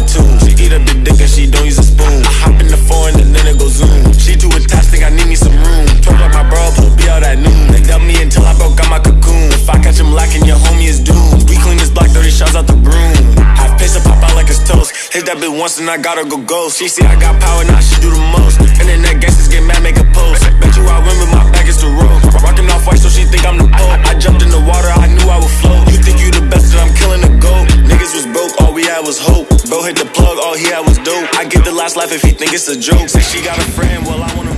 got two. She eat up big dick and she don't use a spoon. I hop in the foreign and then it goes zoom. She too attached, think I need me some room. Turned up my bra, we'll be out at noon. They dubbed me until I broke out my cocoon. If I catch him lacking, your homie is doomed. We clean this block, 30 shots out the broom. Half piss up, pop out like it's toast. Hit that bitch once and I gotta go ghost. She see I got power, now she do the most. Internet gangsters get mad, make a post. Bet you I win with my back is the road. Rockin' off white, so she think I'm the goat. I, I jumped in the water, I knew I would float. You think you the best, and I'm killing the goat. Niggas was broke, all we had was hope. Bro hit the plug, all he had was dope. I get the last laugh if he think it's a joke. Say she got a friend, well I wanna.